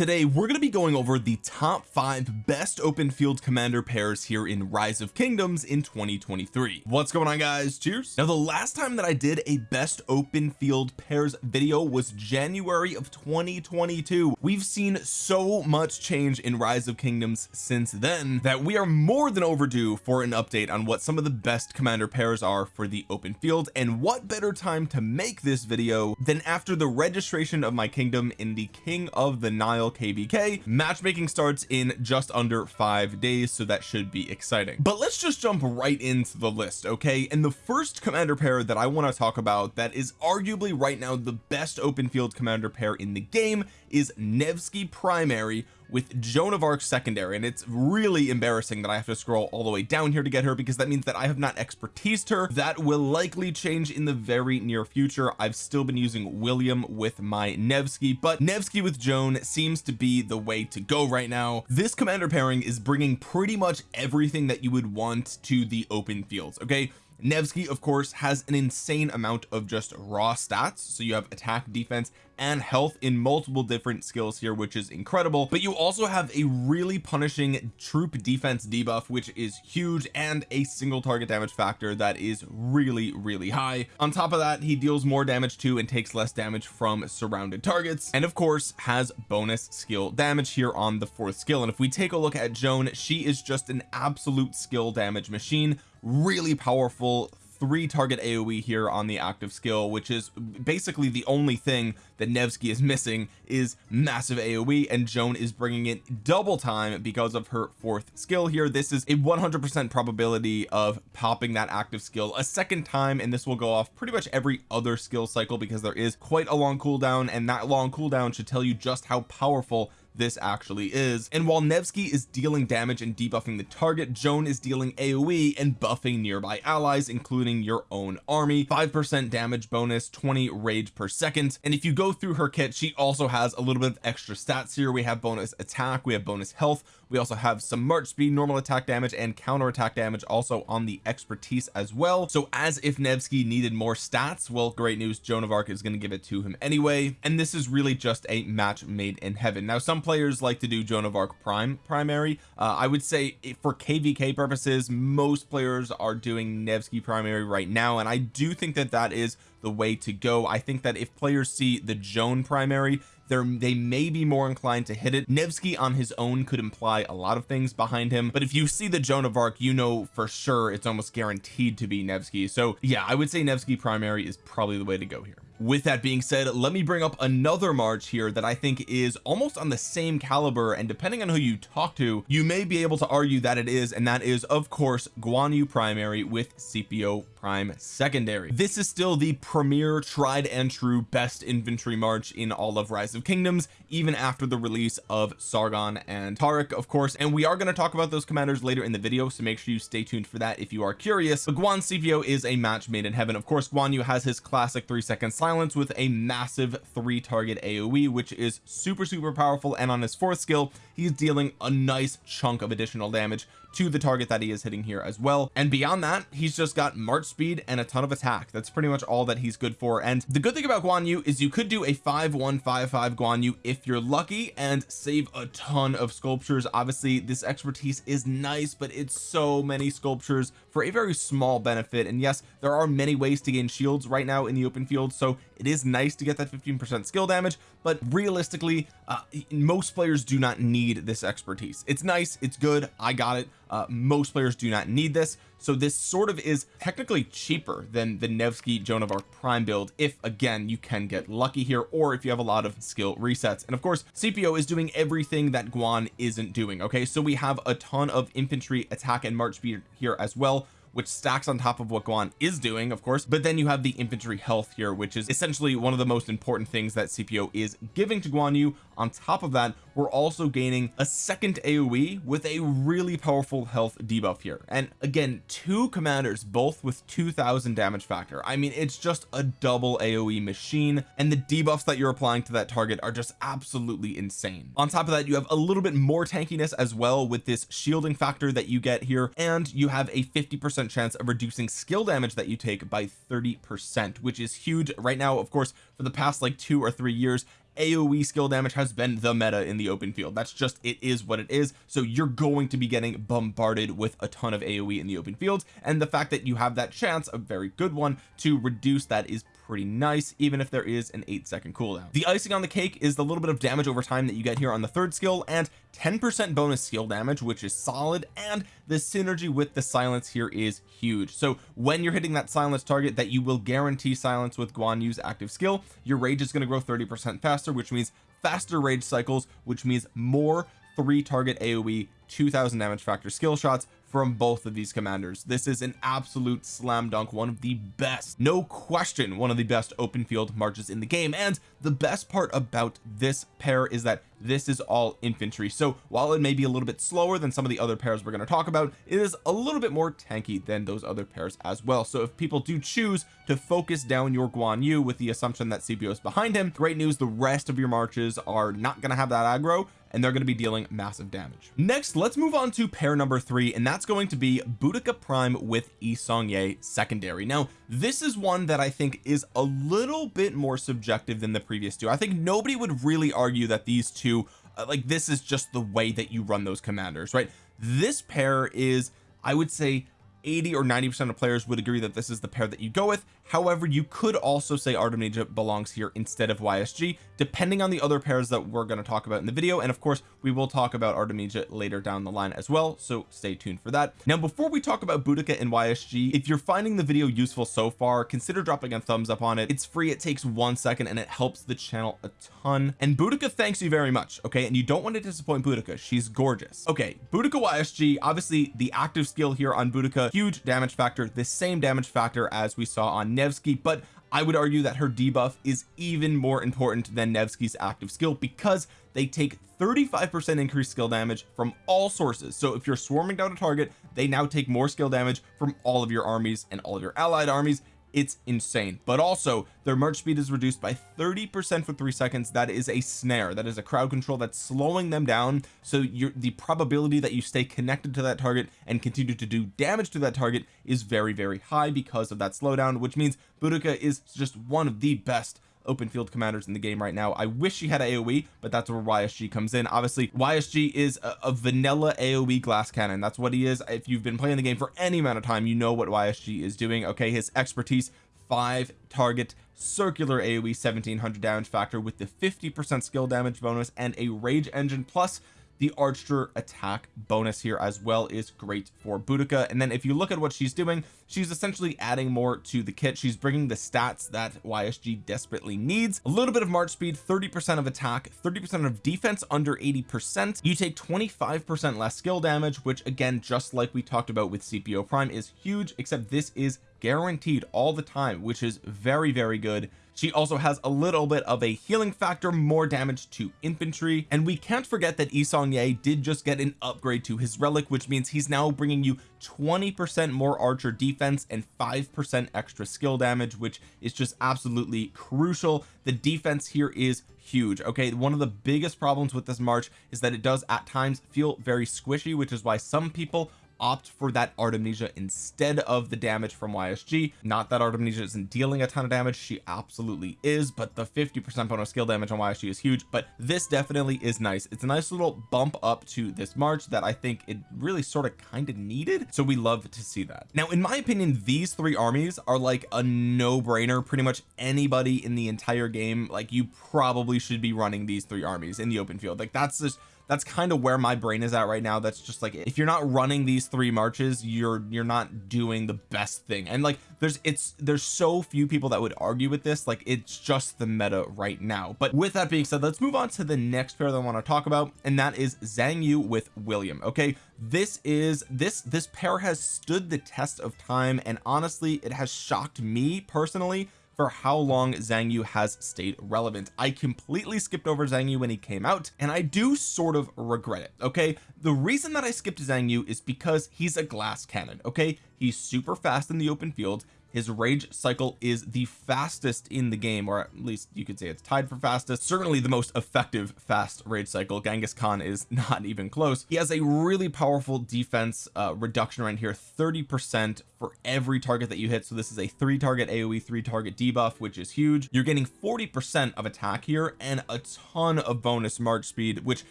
today we're going to be going over the top five best open field commander pairs here in rise of kingdoms in 2023 what's going on guys? Cheers. Now the last time that I did a best open field pairs video was January of 2022 we've seen so much change in rise of kingdoms since then that we are more than overdue for an update on what some of the best commander pairs are for the open field and what better time to make this video than after the registration of my kingdom in the king of the Nile kvk matchmaking starts in just under five days so that should be exciting. But let's just jump right into the list okay? And the first commander pair that I want to talk about that is arguably right now the best open field commander pair in the game is Nevsky primary with Joan of Arc secondary and it's really embarrassing that I have to scroll all the way down here to get her because that means that I have not expertised her. That will likely change in the very near future. I've still been using William with my Nevsky but Nevsky with Joan seems to be the way to go right now. This commander pairing is bringing pretty much everything that you would want to the open fields okay? Nevsky of course has an insane amount of just raw stats. So you have attack defense and health in multiple different skills here which is incredible. But you also have a really punishing troop defense debuff which is huge and a single target damage factor that is really really high. On top of that he deals more damage to and takes less damage from surrounded targets and of course has bonus skill damage here on the fourth skill. And if we take a look at Joan she is just an absolute skill damage machine. Really powerful three target AoE here on the active skill which is basically the only thing that Nevsky is missing is massive AoE and Joan is bringing it double time because of her fourth skill here. This is a 100% probability of popping that active skill a second time and this will go off pretty much every other skill cycle because there is quite a long cooldown and that long cooldown should tell you just how powerful this actually is. And while Nevsky is dealing damage and debuffing the target Joan is dealing AoE and buffing nearby allies including your own army. 5% damage bonus 20 rage per second. And if you go through her kit she also has a little bit of extra stats here. We have bonus attack we have bonus health we also have some march speed normal attack damage and counter attack damage also on the expertise as well. So as if Nevsky needed more stats well great news. Joan of Arc is going to give it to him anyway. And this is really just a match made in heaven. Now some players like to do Joan of Arc prime primary. Uh, I would say for kvk purposes most players are doing Nevsky primary right now. And I do think that that is the way to go. I think that if players see the Joan primary they're they may be more inclined to hit it. Nevsky on his own could imply a lot of things behind him but if you see the Joan of Arc you know for sure it's almost guaranteed to be Nevsky. So yeah I would say Nevsky primary is probably the way to go here. With that being said let me bring up another March here that I think is almost on the same caliber and depending on who you talk to you may be able to argue that it is and that is of course Guan Yu primary with Scipio prime secondary. This is still the premier tried and true best infantry march in all of rise of kingdoms even after the release of Sargon and Taric of course and we are going to talk about those commanders later in the video so make sure you stay tuned for that if you are curious. But Guan Scipio is a match made in heaven. Of course Guan Yu has his classic three second silence with a massive three target AoE which is super super powerful and on his fourth skill he's dealing a nice chunk of additional damage to the target that he is hitting here as well. And beyond that he's just got march speed and a ton of attack. That's pretty much all that he's good for. And the good thing about Guan Yu is you could do a 5155 Guan Yu if you're lucky and save a ton of sculptures. Obviously this expertise is nice but it's so many sculptures for a very small benefit. And yes there are many ways to gain shields right now in the open field. So it is nice to get that 15% skill damage but realistically uh, most players do not need this expertise. It's nice it's good I got it. Uh, most players do not need this. So this sort of is technically cheaper than the Nevsky Joan of Arc prime build if again you can get lucky here or if you have a lot of skill resets. And of course Scipio is doing everything that Guan isn't doing okay? So we have a ton of infantry attack and march speed here as well which stacks on top of what Guan is doing of course but then you have the infantry health here which is essentially one of the most important things that Scipio is giving to Guan Yu. On top of that we're also gaining a second AoE with a really powerful health debuff here. And again two commanders both with 2000 damage factor. I mean it's just a double AoE machine and the debuffs that you're applying to that target are just absolutely insane. On top of that you have a little bit more tankiness as well with this shielding factor that you get here and you have a 50 percent chance of reducing skill damage that you take by 30 percent which is huge. Right now of course for the past like two or three years AoE skill damage has been the meta in the open field. That's just it is what it is. So you're going to be getting bombarded with a ton of AoE in the open field and the fact that you have that chance a very good one to reduce that is pretty nice even if there is an eight second cooldown. The icing on the cake is the little bit of damage over time that you get here on the third skill and 10 percent bonus skill damage which is solid and the synergy with the silence here is huge. So when you're hitting that silence target that you will guarantee silence with Guan Yu's active skill your rage is going to grow 30 percent faster which means faster rage cycles which means more three target AoE 2000 damage factor skill shots from both of these commanders. This is an absolute slam dunk one of the best no question one of the best open field marches in the game. And the best part about this pair is that this is all infantry. So while it may be a little bit slower than some of the other pairs we're going to talk about it is a little bit more tanky than those other pairs as well. So if people do choose to focus down your Guan Yu with the assumption that Scipio is behind him great news the rest of your marches are not going to have that aggro and they're going to be dealing massive damage. Next let's move on to pair number three and that's going to be Boudica Prime with Yi Seong-Gye secondary. Now this is one that I think is a little bit more subjective than the previous two. I think nobody would really argue that these two uh, like this is just the way that you run those commanders right? This pair is I would say 80 or 90 percent of players would agree that this is the pair that you go with however you could also say Artemisia belongs here instead of YSG depending on the other pairs that we're going to talk about in the video. And of course we will talk about Artemisia later down the line as well so stay tuned for that. Now before we talk about Boudica and YSG if you're finding the video useful so far consider dropping a thumbs up on it. It's free it takes one second and it helps the channel a ton. And Boudica thanks you very much okay? And you don't want to disappoint Boudica. She's gorgeous. Okay Boudica YSG obviously the active skill here on Boudica huge damage factor the same damage factor as we saw on Nevsky but I would argue that her debuff is even more important than Nevsky's active skill because they take 35 percent increased skill damage from all sources. So if you're swarming down a target they now take more skill damage from all of your armies and all of your allied armies it's insane. But also their march speed is reduced by 30 percent for three seconds. That is a snare. That is a crowd control that's slowing them down. So the probability that you stay connected to that target and continue to do damage to that target is very very high because of that slowdown which means Boudica is just one of the best open field commanders in the game right now. I wish she had a AoE but that's where YSG comes in. Obviously YSG is a, a, vanilla AoE glass cannon. That's what he is. If you've been playing the game for any amount of time you know what YSG is doing okay? His expertise five target circular AoE 1700 damage factor with the 50 percent skill damage bonus and a rage engine plus the archer attack bonus here as well is great for Boudica. And then if you look at what she's doing she's essentially adding more to the kit. She's bringing the stats that YSG desperately needs. A little bit of march speed 30 percent of attack 30 percent of defense under 80 percent. You take 25 percent less skill damage which again just like we talked about with Scipio Prime is huge except this is guaranteed all the time which is very very good she also has a little bit of a healing factor more damage to infantry. And we can't forget that Yi Seong-Gye did just get an upgrade to his relic which means he's now bringing you 20 percent more archer defense and five percent extra skill damage which is just absolutely crucial. The defense here is huge okay? One of the biggest problems with this march is that it does at times feel very squishy which is why some people opt for that Artemisia instead of the damage from YSG not that Artemisia isn't dealing a ton of damage she absolutely is but the 50 percent bonus skill damage on YSG is huge but this definitely is nice. It's a nice little bump up to this March that I think it really sort of kind of needed so we love to see that. Now in my opinion these three armies are like a no-brainer pretty much anybody in the entire game. Like you probably should be running these three armies in the open field. Like that's just that's kind of where my brain is at right now. That's just like if you're not running these three marches you're you're not doing the best thing. And like there's it's there's so few people that would argue with this. Like it's just the meta right now. But with that being said let's move on to the next pair that I want to talk about and that is Xiang Yu with William okay? This is this this pair has stood the test of time and honestly it has shocked me personally for how long Xiang Yu has stayed relevant. I completely skipped over Xiang Yu when he came out and I do sort of regret it okay? The reason that I skipped Xiang Yu is because he's a glass cannon okay? He's super fast in the open field his rage cycle is the fastest in the game or at least you could say it's tied for fastest. Certainly the most effective fast rage cycle. Genghis Khan is not even close. He has a really powerful defense uh, reduction right here 30 percent for every target that you hit. So this is a three target aoe three target debuff which is huge. You're getting 40 percent of attack here and a ton of bonus march speed which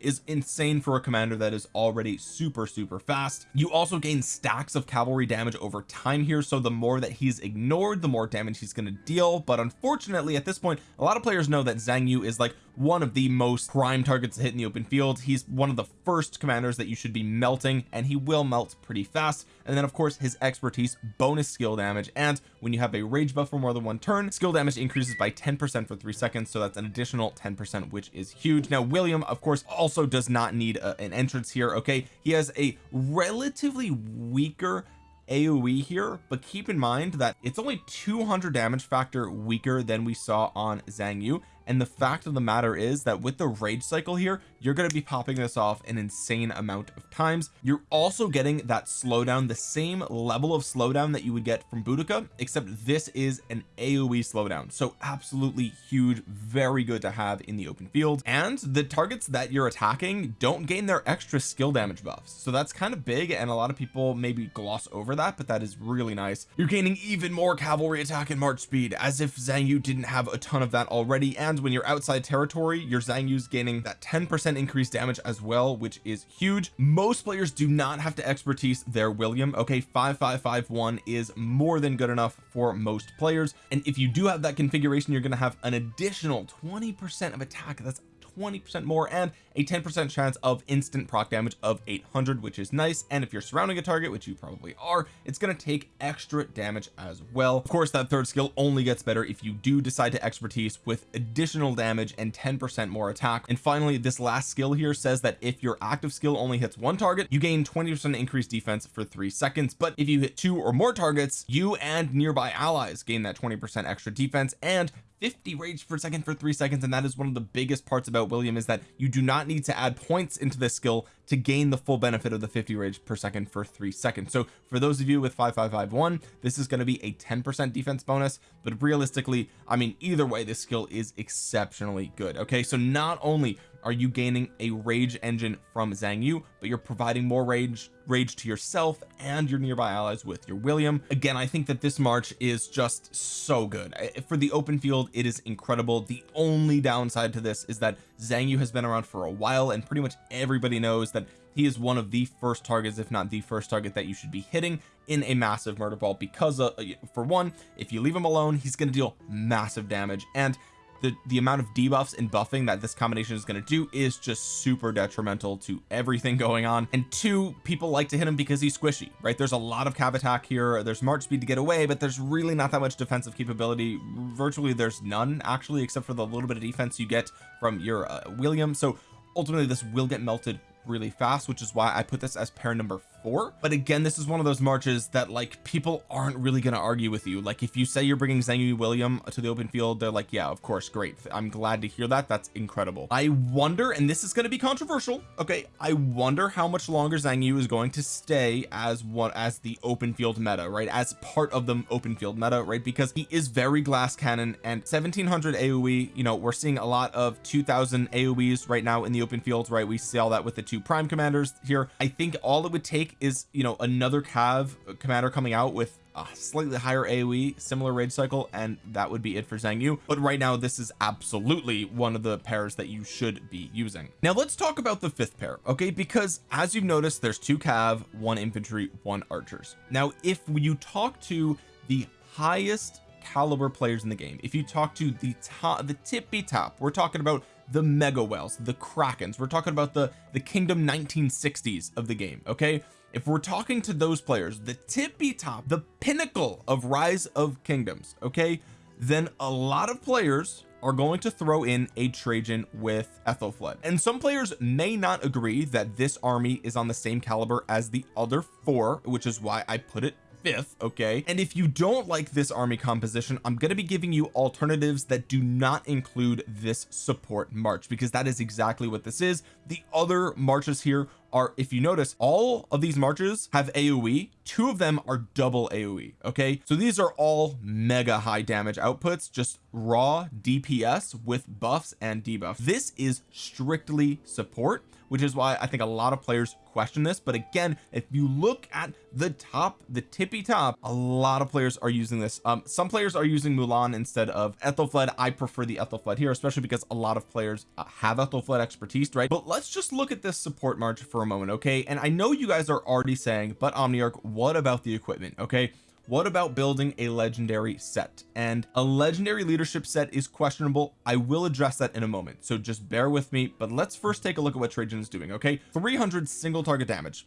is insane for a commander that is already super super fast. You also gain stacks of cavalry damage over time here. So the more that he's ignored the more damage he's going to deal but unfortunately at this point a lot of players know that Xiang Yu is like one of the most prime targets to hit in the open field. He's one of the first commanders that you should be melting and he will melt pretty fast. And then of course his expertise bonus skill damage and when you have a rage buff for more than one turn skill damage increases by 10 percent for three seconds so that's an additional 10 percent which is huge. Now William of course also does not need a, an entrance here okay? He has a relatively weaker AoE here but keep in mind that it's only 200 damage factor weaker than we saw on Xiang Yu and the fact of the matter is that with the rage cycle here you're going to be popping this off an insane amount of times. You're also getting that slowdown the same level of slowdown that you would get from Boudica except this is an AoE slowdown. So absolutely huge very good to have in the open field. And the targets that you're attacking don't gain their extra skill damage buffs. So that's kind of big and a lot of people maybe gloss over that but that is really nice. You're gaining even more cavalry attack and march speed as if Xiang Yu didn't have a ton of that already and when you're outside territory your Xiang Yu's gaining that 10 percent increased damage as well which is huge. Most players do not have to expertise their William. Okay 5551 is more than good enough for most players. And if you do have that configuration you're going to have an additional 20 percent of attack. That's 20 percent more and a 10 percent chance of instant proc damage of 800 which is nice. And if you're surrounding a target which you probably are it's going to take extra damage as well. Of course that third skill only gets better if you do decide to expertise with additional damage and 10 percent more attack. And finally this last skill here says that if your active skill only hits one target you gain 20 percent increased defense for three seconds. But if you hit two or more targets you and nearby allies gain that 20 percent extra defense and 50 rage per second for three seconds and that is one of the biggest parts about William is that you do not need to add points into this skill to gain the full benefit of the 50 rage per second for three seconds. So for those of you with 5551 this is going to be a 10 percent defense bonus but realistically I mean either way this skill is exceptionally good okay? So not only are you gaining a rage engine from Xiang Yu but you're providing more rage rage to yourself and your nearby allies with your William. Again I think that this March is just so good. For the open field it is incredible. The only downside to this is that Xiang Yu has been around for a while and pretty much everybody knows that he is one of the first targets if not the first target that you should be hitting in a massive murder ball because uh, for one if you leave him alone he's going to deal massive damage and the the amount of debuffs and buffing that this combination is going to do is just super detrimental to everything going on. And two people like to hit him because he's squishy right? There's a lot of cav attack here. There's march speed to get away but there's really not that much defensive capability. Virtually there's none actually except for the little bit of defense you get from your uh, William. So ultimately this will get melted really fast which is why I put this as pair number four. But again this is one of those marches that like people aren't really going to argue with you. Like if you say you're bringing Xiang Yu William to the open field they're like yeah of course great. I'm glad to hear that. That's incredible. I wonder and this is going to be controversial okay? I wonder how much longer Xiang Yu is going to stay as what as the open field meta right? As part of the open field meta right? Because he is very glass cannon and 1700 AoE you know we're seeing a lot of 2000 AoEs right now in the open field right? We see all that with the two prime commanders here. I think all it would take is you know another cav uh, commander coming out with a slightly higher AoE similar rage cycle and that would be it for Xiang Yu. But right now this is absolutely one of the pairs that you should be using. Now let's talk about the fifth pair okay? Because as you've noticed there's two cav one infantry one archers. Now if you talk to the highest caliber players in the game if you talk to the top the tippy top we're talking about the mega whales the krakens we're talking about the the kingdom 1960s of the game okay if we're talking to those players the tippy top the pinnacle of rise of kingdoms okay then a lot of players are going to throw in a Trajan with Ethelfled. And some players may not agree that this army is on the same caliber as the other four which is why I put it fifth okay? And if you don't like this army composition I'm going to be giving you alternatives that do not include this support march because that is exactly what this is. The other marches here are if you notice all of these marches have AoE two of them are double AoE okay? So these are all mega high damage outputs just raw DPS with buffs and debuffs. This is strictly support which is why I think a lot of players question this. But again if you look at the top the tippy top a lot of players are using this. Um some players are using Mulan instead of Ethelfled I prefer the Ethelfled here especially because a lot of players uh, have Ethelfled expertise right? But let's just look at this support march for a moment okay? And I know you guys are already saying but Omniarch what about the equipment? Okay what about building a legendary set? And a legendary leadership set is questionable. I will address that in a moment. So just bear with me but let's first take a look at what Trajan is doing okay? 300 single target damage.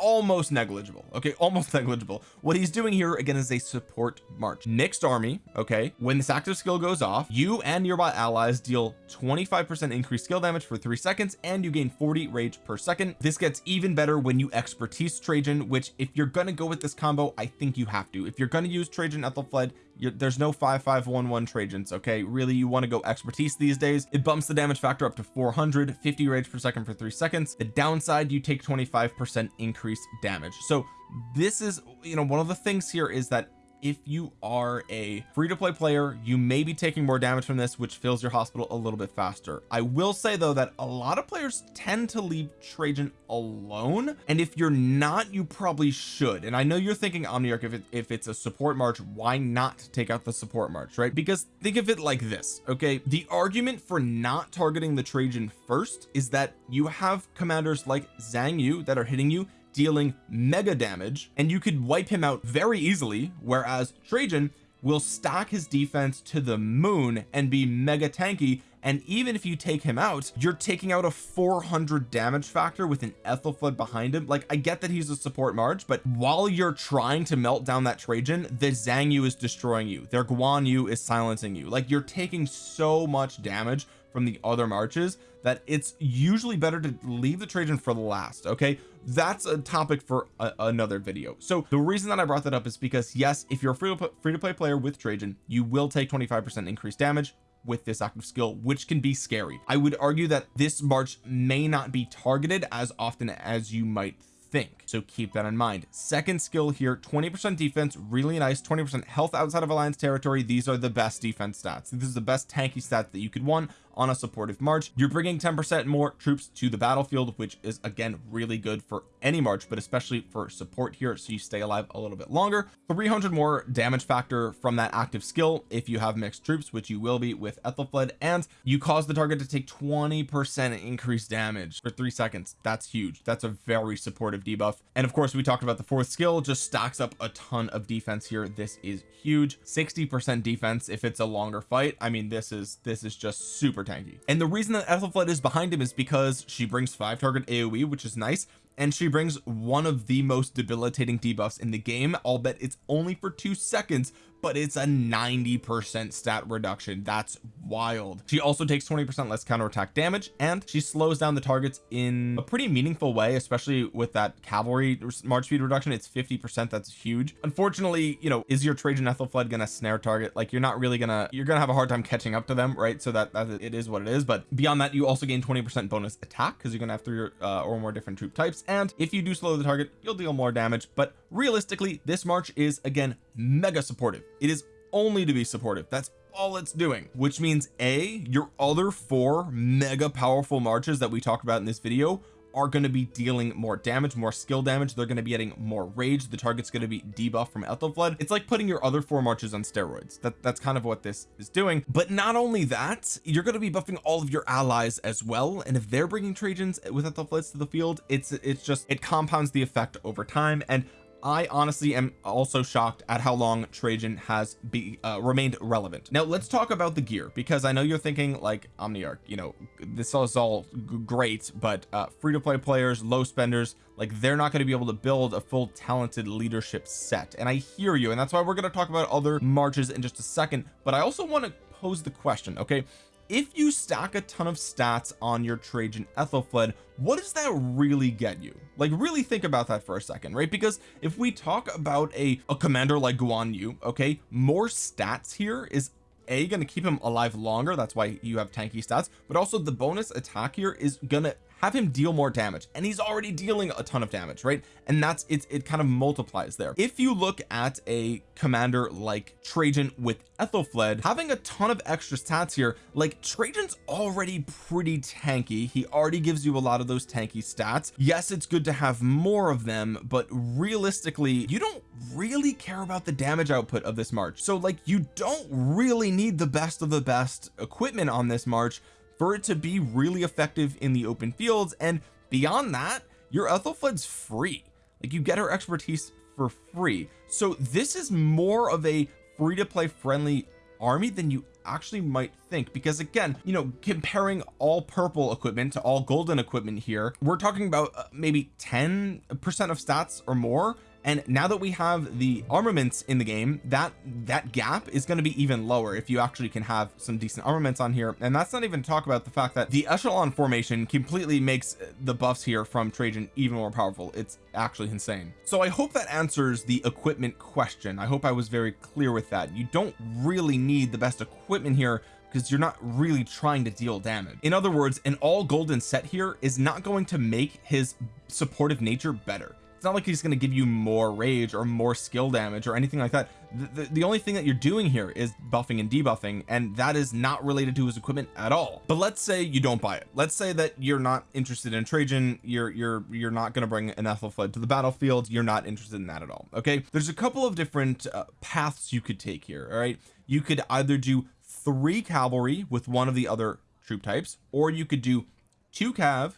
Almost negligible okay? Almost negligible. What he's doing here again is a support march. Mixed army okay? When this active skill goes off you and nearby allies deal 25 percent increased skill damage for three seconds and you gain 40 rage per second. This gets even better when you expertise Trajan which if you're gonna go with this combo I think you have to. If you're going to use Trajan Ethelfled there's no 5511 Trajans okay? Really you want to go expertise these days. It bumps the damage factor up to 400 50 rage per second for three seconds. The downside you take 25 percent increased damage. So this is you know one of the things here is that if you are a free-to-play player you may be taking more damage from this which fills your hospital a little bit faster. I will say though that a lot of players tend to leave Trajan alone and if you're not you probably should. And I know you're thinking Omniarch if, it, if it's a support march why not take out the support march right? Because think of it like this okay? The argument for not targeting the Trajan first is that you have commanders like Xiang Yu that are hitting you dealing mega damage and you could wipe him out very easily whereas Trajan will stack his defense to the moon and be mega tanky and even if you take him out you're taking out a 400 damage factor with an Ethelfled behind him. Like I get that he's a support march but while you're trying to melt down that Trajan the Xiang Yu is destroying you. Their Guan Yu is silencing you. Like you're taking so much damage from the other marches that it's usually better to leave the Trajan for the last okay? That's a topic for a, another video. So the reason that I brought that up is because yes if you're a free to, free to play player with Trajan you will take 25 percent increased damage with this active skill which can be scary. I would argue that this march may not be targeted as often as you might think. So keep that in mind. Second skill here 20 percent defense really nice 20 percent health outside of alliance territory. These are the best defense stats. This is the best tanky stat that you could want on a supportive march. You're bringing 10 percent more troops to the battlefield which is again really good for any march but especially for support here so you stay alive a little bit longer. 300 more damage factor from that active skill if you have mixed troops which you will be with Ethelfled and you cause the target to take 20 percent increased damage for three seconds. That's huge. That's a very supportive debuff. And of course we talked about the fourth skill just stacks up a ton of defense here. This is huge. 60 percent defense if it's a longer fight. I mean this is this is just super tanky. And the reason that Ethelfled is behind him is because she brings five target AoE which is nice and she brings one of the most debilitating debuffs in the game I'll bet it's only for two seconds but it's a 90 percent stat reduction. That's wild. She also takes 20 percent less counterattack damage and she slows down the targets in a pretty meaningful way especially with that cavalry march speed reduction. It's 50 percent. That's huge. Unfortunately you know is your Trajan Ethelfled gonna snare target? Like you're not really gonna you're gonna have a hard time catching up to them right? So that, that it is what it is. But beyond that you also gain 20 percent bonus attack because you're gonna have three uh, or more different troop types. And if you do slow the target you'll deal more damage. But realistically this march is again mega supportive it is only to be supportive. That's all it's doing. Which means a your other four mega powerful marches that we talked about in this video are going to be dealing more damage more skill damage. They're going to be getting more rage. The target's going to be debuffed from Ethelfled it's like putting your other four marches on steroids. That that's kind of what this is doing. But not only that you're going to be buffing all of your allies as well. And if they're bringing Trajans with Ethelfleds to the field it's it's just it compounds the effect over time. And I honestly am also shocked at how long Trajan has be uh, remained relevant. Now let's talk about the gear because I know you're thinking like Omniarch you know this is all great but uh, free-to-play players low spenders like they're not going to be able to build a full talented leadership set. And I hear you and that's why we're going to talk about other marches in just a second but I also want to pose the question okay if you stack a ton of stats on your Trajan Ethelfled what does that really get you? Like really think about that for a second right? Because if we talk about a, a commander like Guan Yu okay more stats here is a going to keep him alive longer that's why you have tanky stats but also the bonus attack here is gonna have him deal more damage and he's already dealing a ton of damage right? And that's it it kind of multiplies there. If you look at a commander like Trajan with Ethelfled having a ton of extra stats here like Trajan's already pretty tanky. He already gives you a lot of those tanky stats. Yes it's good to have more of them but realistically you don't really care about the damage output of this march. So like you don't really need the best of the best equipment on this march for it to be really effective in the open fields. And beyond that your Ethelfled's free. Like you get her expertise for free. So this is more of a free to play friendly army than you actually might think. Because again you know comparing all purple equipment to all golden equipment here we're talking about uh, maybe 10 percent of stats or more and now that we have the armaments in the game that that gap is going to be even lower if you actually can have some decent armaments on here. And that's not even talk about the fact that the echelon formation completely makes uh, the buffs here from Trajan even more powerful. It's actually insane. So I hope that answers the equipment question. I hope I was very clear with that. You don't really need the best equipment here because you're not really trying to deal damage. In other words an all golden set here is not going to make his supportive nature better not like he's going to give you more rage or more skill damage or anything like that. The, the, the, only thing that you're doing here is buffing and debuffing and that is not related to his equipment at all. But let's say you don't buy it. Let's say that you're not interested in Trajan. You're you're you're not going to bring an Ethelfled to the battlefield. You're not interested in that at all okay? There's a couple of different uh, paths you could take here all right? You could either do three cavalry with one of the other troop types or you could do two cav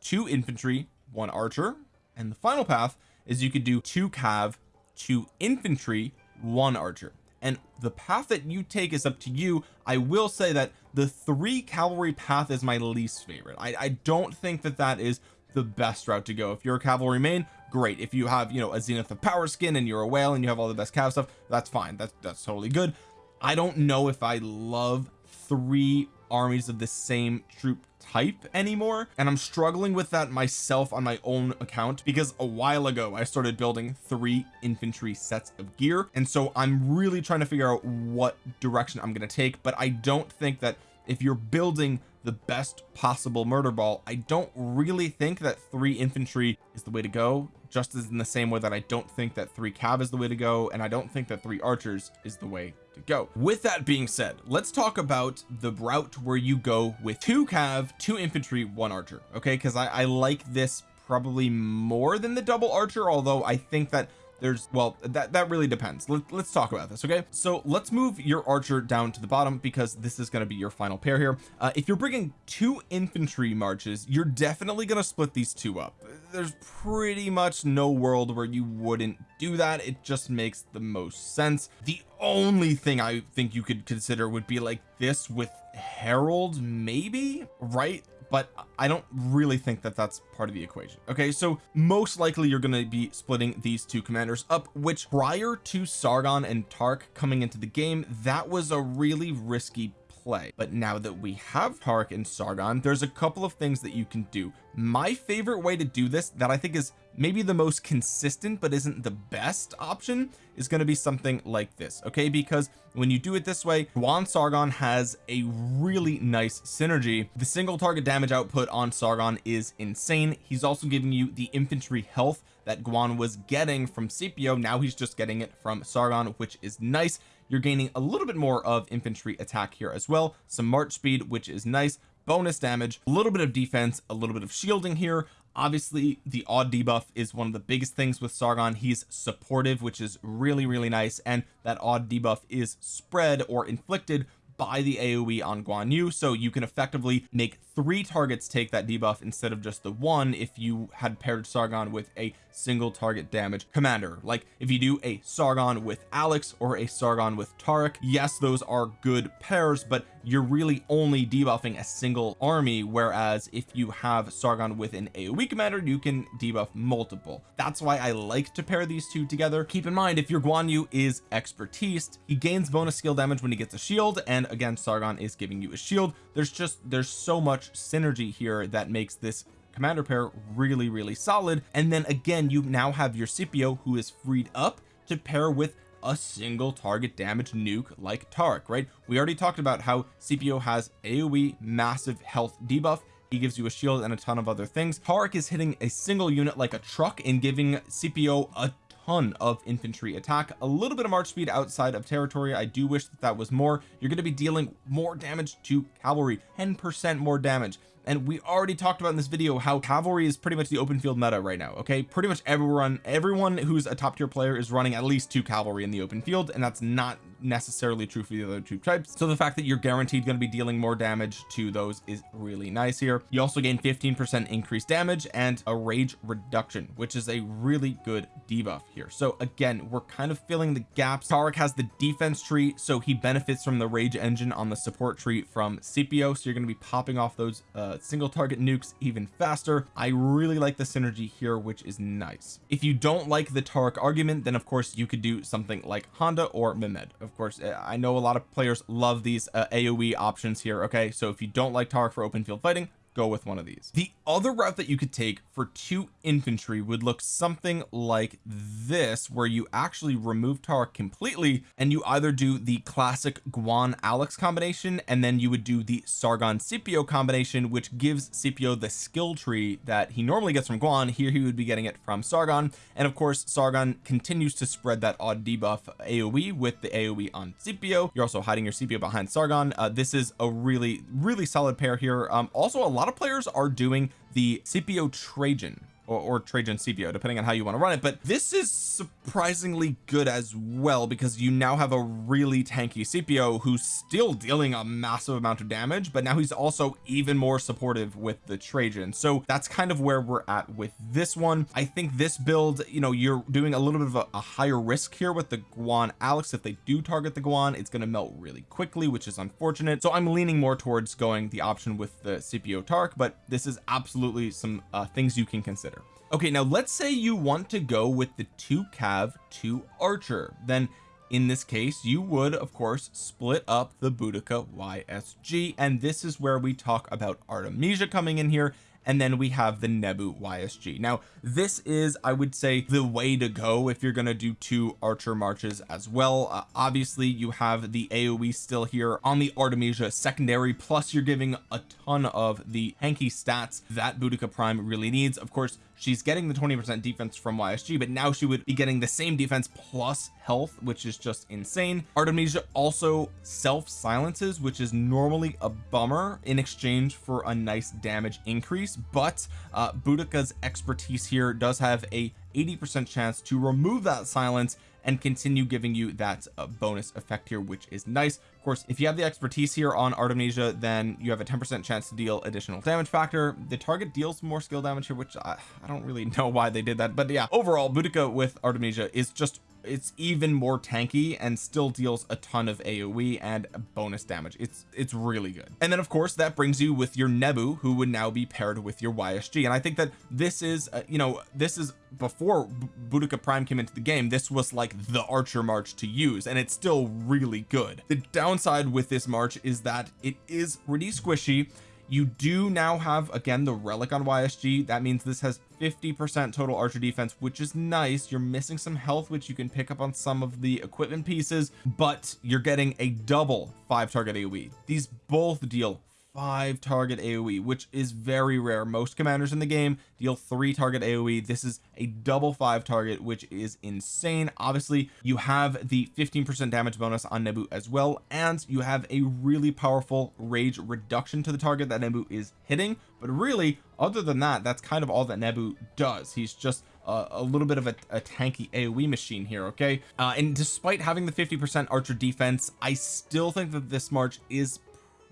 two infantry one archer and the final path is you could do two cav two infantry one archer. And the path that you take is up to you. I will say that the three cavalry path is my least favorite. I, I don't think that that is the best route to go. If you're a cavalry main great. If you have you know a zenith of power skin and you're a whale and you have all the best cav stuff that's fine. That's that's totally good. I don't know if I love three armies of the same troop type anymore and I'm struggling with that myself on my own account because a while ago I started building three infantry sets of gear and so I'm really trying to figure out what direction I'm going to take but I don't think that if you're building the best possible murder ball. I don't really think that three infantry is the way to go just as in the same way that I don't think that three cav is the way to go and I don't think that three archers is the way to go. With that being said let's talk about the route where you go with two cav two infantry one archer okay? Because I, I like this probably more than the double archer although I think that there's well that that really depends. Let, us talk about this okay? So let's move your archer down to the bottom because this is going to be your final pair here. Uh, if you're bringing two infantry marches you're definitely going to split these two up. There's pretty much no world where you wouldn't do that. It just makes the most sense. The only thing I think you could consider would be like this with Harold maybe? Right but I don't really think that that's part of the equation. Okay so most likely you're going to be splitting these two commanders up which prior to Sargon and Tark coming into the game that was a really risky play. But now that we have Tark and Sargon there's a couple of things that you can do. My favorite way to do this that I think is maybe the most consistent but isn't the best option is going to be something like this okay? Because when you do it this way Guan Sargon has a really nice synergy. The single target damage output on Sargon is insane. He's also giving you the infantry health that Guan was getting from Scipio. Now he's just getting it from Sargon which is nice. You're gaining a little bit more of infantry attack here as well. Some march speed which is nice. Bonus damage a little bit of defense a little bit of shielding here obviously the odd debuff is one of the biggest things with Sargon. He's supportive which is really really nice and that odd debuff is spread or inflicted by the AoE on Guan Yu so you can effectively make three targets take that debuff instead of just the one if you had paired Sargon with a single target damage commander. Like if you do a Sargon with Alex or a Sargon with Tarek yes those are good pairs but you're really only debuffing a single army whereas if you have Sargon with an AoE commander you can debuff multiple. That's why I like to pair these two together. Keep in mind if your Guan Yu is expertise he gains bonus skill damage when he gets a shield and again Sargon is giving you a shield. There's just there's so much synergy here that makes this commander pair really really solid. And then again you now have your Scipio who is freed up to pair with a single target damage nuke like Taric right? We already talked about how Scipio has AoE massive health debuff. He gives you a shield and a ton of other things. Taric is hitting a single unit like a truck and giving Scipio a ton of infantry attack. A little bit of march speed outside of territory. I do wish that that was more. You're going to be dealing more damage to cavalry. 10 percent more damage. And we already talked about in this video how cavalry is pretty much the open field meta right now okay? Pretty much everyone everyone who's a top tier player is running at least two cavalry in the open field and that's not necessarily true for the other two types. So the fact that you're guaranteed going to be dealing more damage to those is really nice here. You also gain 15 percent increased damage and a rage reduction which is a really good debuff here. So again we're kind of filling the gaps. Taric has the defense tree so he benefits from the rage engine on the support tree from Scipio so you're going to be popping off those uh, single target nukes even faster. I really like the synergy here which is nice. If you don't like the Taric argument then of course you could do something like Honda or Mehmed of course uh, I know a lot of players love these uh, AoE options here okay? So if you don't like Taric for open field fighting go with one of these. The other route that you could take for two infantry would look something like this where you actually remove Taric completely and you either do the classic Guan Alex combination and then you would do the Sargon Scipio combination which gives Scipio the skill tree that he normally gets from Guan here he would be getting it from Sargon and of course Sargon continues to spread that odd debuff AoE with the AoE on Scipio. You're also hiding your Scipio behind Sargon. Uh, this is a really really solid pair here. Um also a lot of players are doing the Scipio Trajan or, or Trajan Scipio depending on how you want to run it. But this is surprisingly good as well because you now have a really tanky Scipio who's still dealing a massive amount of damage but now he's also even more supportive with the Trajan. So that's kind of where we're at with this one. I think this build you know you're doing a little bit of a, a higher risk here with the Guan Alex. If they do target the Guan it's going to melt really quickly which is unfortunate. So I'm leaning more towards going the option with the Scipio Tark but this is absolutely some uh, things you can consider okay now let's say you want to go with the two cav two archer. Then in this case you would of course split up the Boudica YSG and this is where we talk about Artemisia coming in here and then we have the Nebu YSG now this is I would say the way to go if you're going to do two archer marches as well. Uh, obviously you have the AoE still here on the Artemisia secondary plus you're giving a ton of the hanky stats that Boudica Prime really needs. Of course she's getting the 20 percent defense from YSG but now she would be getting the same defense plus health which is just insane. Artemisia also self silences which is normally a bummer in exchange for a nice damage increase but uh Boudica's expertise here does have a 80 percent chance to remove that silence and continue giving you that uh, bonus effect here which is nice. Of course if you have the expertise here on Artemisia then you have a 10 percent chance to deal additional damage factor. The target deals more skill damage here which I, I don't really know why they did that but yeah. Overall Boudica with Artemisia is just it's even more tanky and still deals a ton of AoE and bonus damage. It's it's really good. And then of course that brings you with your Nebu who would now be paired with your YSG and I think that this is uh, you know this is before Boudica Prime came into the game this was like the archer march to use and it's still really good. The downside with this march is that it is pretty squishy you do now have again the relic on YSG that means this has 50 percent total archer defense which is nice. You're missing some health which you can pick up on some of the equipment pieces but you're getting a double five target AoE these both deal five target AoE which is very rare. Most commanders in the game deal three target AoE this is a double five target which is insane. Obviously you have the 15 percent damage bonus on Nebu as well and you have a really powerful rage reduction to the target that Nebu is hitting. But really other than that that's kind of all that Nebu does. He's just a little bit of a, a tanky AoE machine here okay? Uh, and despite having the 50 percent archer defense I still think that this march is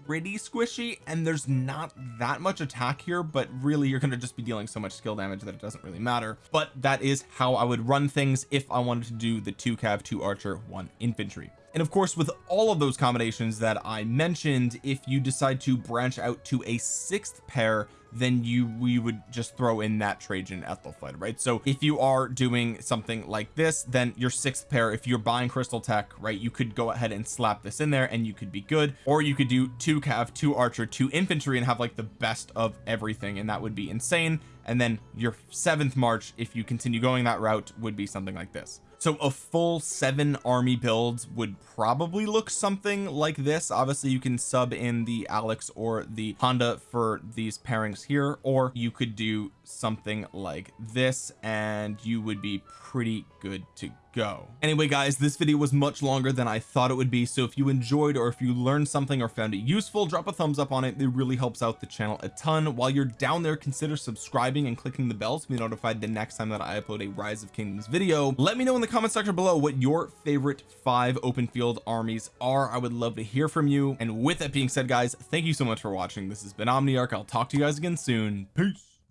pretty squishy and there's not that much attack here but really you're going to just be dealing so much skill damage that it doesn't really matter. But that is how I would run things if I wanted to do the two cav two archer one infantry. And of course with all of those combinations that I mentioned if you decide to branch out to a sixth pair then you we would just throw in that Trajan Ethelflaed right? So if you are doing something like this then your sixth pair if you're buying crystal tech right you could go ahead and slap this in there and you could be good. Or you could do two cav two archer two infantry and have like the best of everything and that would be insane. And then your seventh march if you continue going that route would be something like this so a full seven army build would probably look something like this. Obviously you can sub in the Alex or the Honda for these pairings here or you could do something like this and you would be pretty good to go. Anyway guys this video was much longer than I thought it would be so if you enjoyed or if you learned something or found it useful drop a thumbs up on it. It really helps out the channel a ton. While you're down there consider subscribing and clicking the bell to be notified the next time that I upload a rise of kingdoms video. Let me know in the comment section below what your favorite five open field armies are. I would love to hear from you. And with that being said guys thank you so much for watching. This has been Omniarch. I'll talk to you guys again soon. Peace